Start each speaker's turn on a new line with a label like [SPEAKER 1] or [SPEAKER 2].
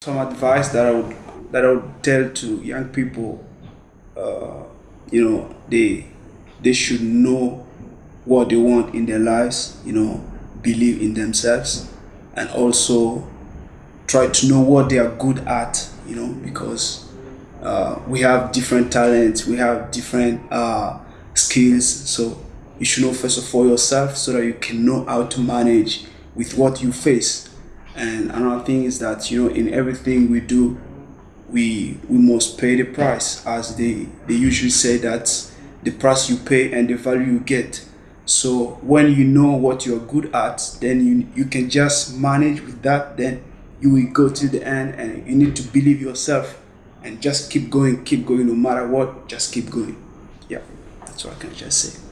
[SPEAKER 1] some advice that I would that I would tell to young people, uh, you know, they they should know what they want in their lives, you know, believe in themselves, and also try to know what they are good at, you know, because uh, we have different talents, we have different uh, skills, so you should know first of all yourself so that you can know how to manage with what you face and another thing is that you know in everything we do, we we must pay the price, as they they usually say that the price you pay and the value you get. So when you know what you're good at, then you you can just manage with that. Then you will go to the end, and you need to believe yourself and just keep going, keep going, no matter what. Just keep going. Yeah, that's what I can just say.